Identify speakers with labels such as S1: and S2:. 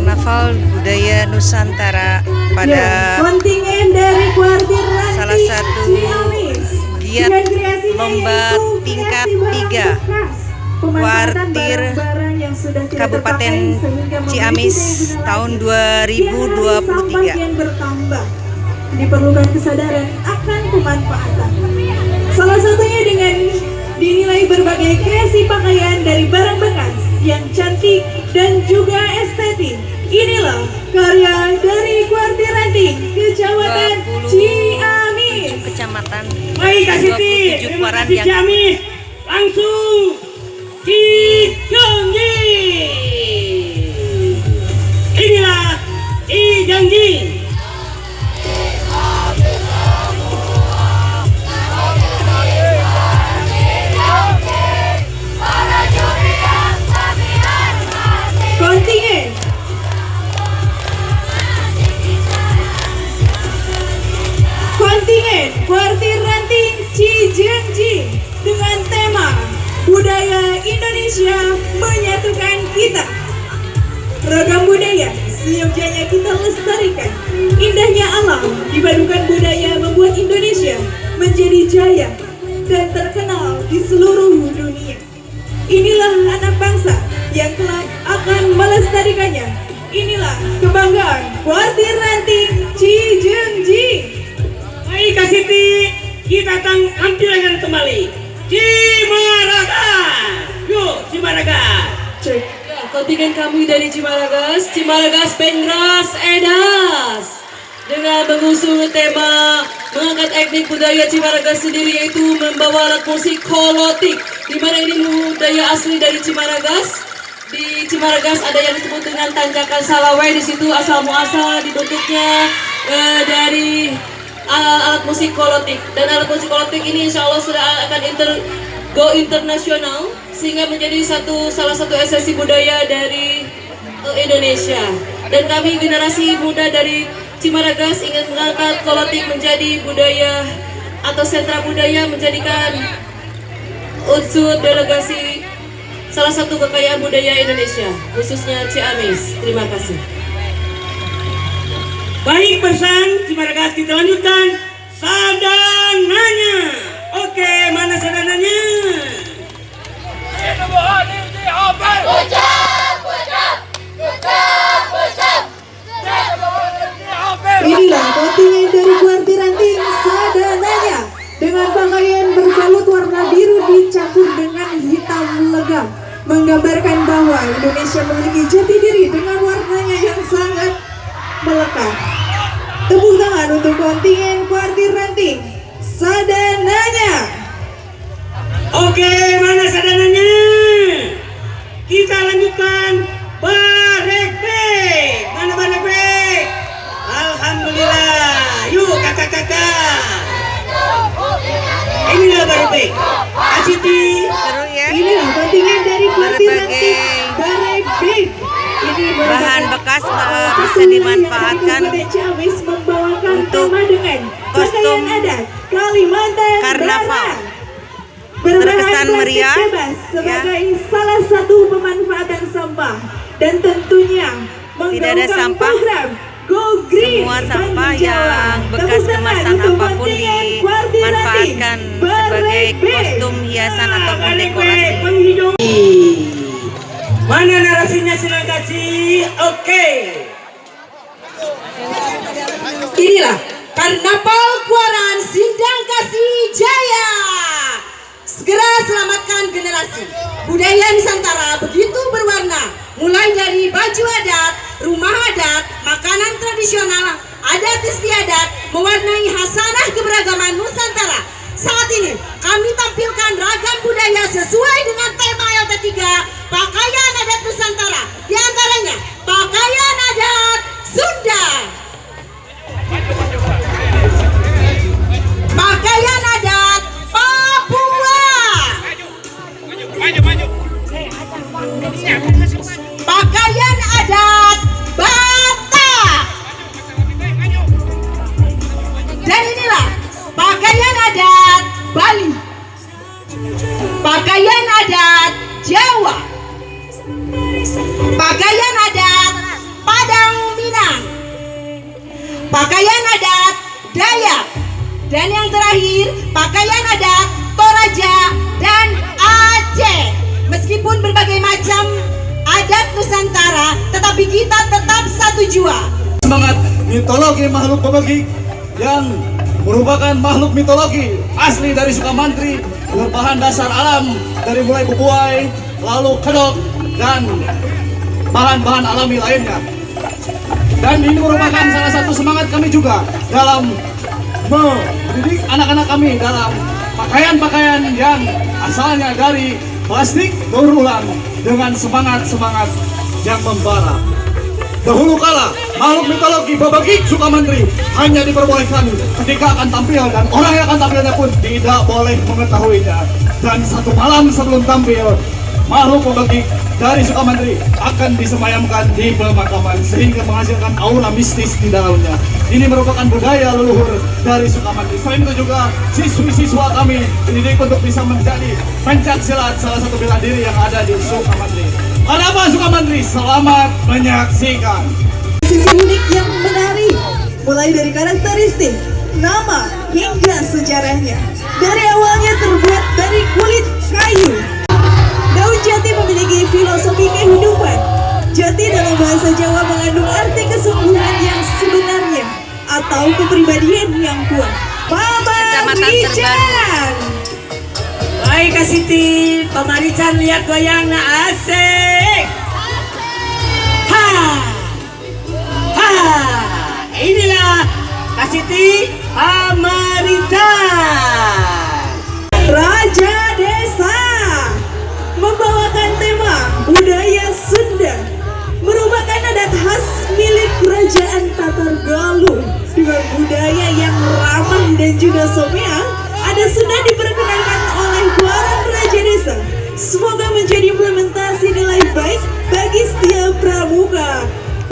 S1: Karnaval Budaya Nusantara pada
S2: Ya,
S1: salah satu giat lomba tingkat
S2: kreasi barang
S1: tiga.
S2: bekas. Pemanfaatan
S1: Kuartir Kabupaten Ciamis tahun
S2: lagi. Tiap hari
S1: 2023.
S2: sampah kian bertambah. Diperlukan kesadaran akan pemanfaatan. Salah satunya dengan dinilai berbagai kreasi pakaian dari barang bekas yang cantik dan juga estetik. Inilah karya dari Kuartir Ranting, Kecamatan
S1: 27
S2: Ciamis.
S1: kecamatan
S3: Baik Kak Siti,
S1: 27
S3: terima kasih Ciamis. Langsung Cijangji.
S2: Menyatukan Kita. Ragam budaya seyogyanya kita lestarikan. Indahnya alam dipadukan budaya membuat Indonesia menjadi jaya dan terkenal di seluruh dunia. Inilah anak bangsa yang kelak akan melestarikannya. Inilah kebanggaan Kuartir Ranting Cijengjing.
S3: Baik Kak Siti, kita tampilkan kembali Cimaraga. Yuk Cimaraga.
S4: Kontingen kami dari Cimaragas, Cimaragas Pengras Edas. Dengan mengusung tema mengangkat etnik budaya Cimaragas sendiri yaitu membawa alat musik kolotik. Di mana ini budaya asli dari Cimaragas? Di Cimaragas ada yang disebut dengan tanjakan salawai. Di situ asal muasal dibentuknya eh, dari uh, alat musik kolotik. Dan alat musik kolotik ini insya Allah sudah akan inter, go internasional sehingga menjadi satu salah satu esensi budaya dari uh, Indonesia. Dan kami generasi muda dari Cimaragas ingin mengangkat kolotik menjadi budaya atau sentra budaya menjadikan unsur delegasi salah satu kekayaan budaya Indonesia khususnya Ciamis terima kasih.
S3: Baik pesan Cimaragas kita lanjutkan. Sadananya. Oke, mana sadananya?
S2: Inilah kontingen dari Kuartir Ranting Sadananya dengan pakaian berbalut warna biru dicampur dengan hitam legam menggambarkan bahwa Indonesia memiliki jati diri dengan warnanya yang sangat melekat. Tepuk tangan untuk kontingen Kuartir Ranting Sadananya.
S3: Oke, mana sadananya? Kita lanjutkan barek bek. Mana barek bek? Alhamdulillah. Yuk kakak-kakak. Inilah barek bek. Asiti.
S1: ya
S2: Inilah kontingen dari
S1: Berbagai
S2: Ranting Barek Big. Ini
S1: bahan bekas,
S2: salah
S1: bisa dimanfaatkan untuk kostum
S2: adat Kalimantan
S1: karnaval.
S2: Barat. Berbahan
S1: Terkesan
S2: plastik
S1: meriah,
S2: bebas
S1: ya.
S2: sebagai salah satu pemanfaatan sampah dan tentunya
S1: Tidak ada
S2: menggaungkan
S1: sampah.
S2: program Go Green
S1: Semua sampah yang bekas kemasan
S2: apa pun
S1: dimanfaatkan sebagai kostum hiasan ataupun
S3: Barek
S1: dekorasi.
S3: Mana narasinya silakan kasih. Oke.
S4: Inilah Karnaval Kuaran Sindang Kasih Jaya. Segera selamatkan generasi. Budaya Nusantara begitu berwarna, mulai dari baju adat, rumah adat, makanan tradisional, adat istiadat, mewarnai hasanah keberagaman Nusantara. Pakaian adat
S5: Dayak. Dan yang terakhir, pakaian adat Toraja dan Aceh. Meskipun berbagai macam adat Nusantara, tetapi kita tetap satu jua.
S6: semangat mitologi makhluk pemegik yang merupakan makhluk mitologi asli dari Sukamantri berbahan dasar alam dari mulai bubuai, lalu kedok dan bahan-bahan alami lainnya. Dan ini merupakan salah satu semangat kami juga dalam mendidik anak-anak kami dalam pakaian-pakaian yang asalnya dari plastik berulang dengan semangat-semangat yang membara. Dahulu kala, makhluk mitologi Babagik Sukamantri hanya diperbolehkan ketika akan tampil dan orang yang akan tampilnya pun tidak boleh mengetahuinya. Dan satu malam sebelum tampil, makhluk Babagik dari Sukamantri akan disemayamkan di pemakaman sehingga menghasilkan aura mistis di dalamnya. Ini merupakan budaya leluhur dari Sukamantri. Selain itu juga siswi-siswa kami dididik untuk bisa menjadi pencak silat salah satu bela diri yang ada di Sukamantri. Ada apa Sukamantri? Selamat menyaksikan.
S2: Sisi unik yang menarik, mulai dari karakteristik, nama, hingga sejarahnya. Dari awalnya terbuat dari kulit kayu. Filosofi kehidupan. Jati dalam bahasa Jawa mengandung arti kesungguhan yang sebenarnya atau kepribadian yang kuat.
S1: Kecamatan
S2: Wijan.
S3: Baik Kak Siti, pemarican lihat goyangnya asik. Ha, ha, inilah Kak Siti pemarican.
S2: Raja kerajaan Tatar Galuh dengan budaya yang ramah dan juga someah ada Sunda diperkenalkan oleh para Raja Desa. Semoga menjadi implementasi nilai baik bagi setiap pramuka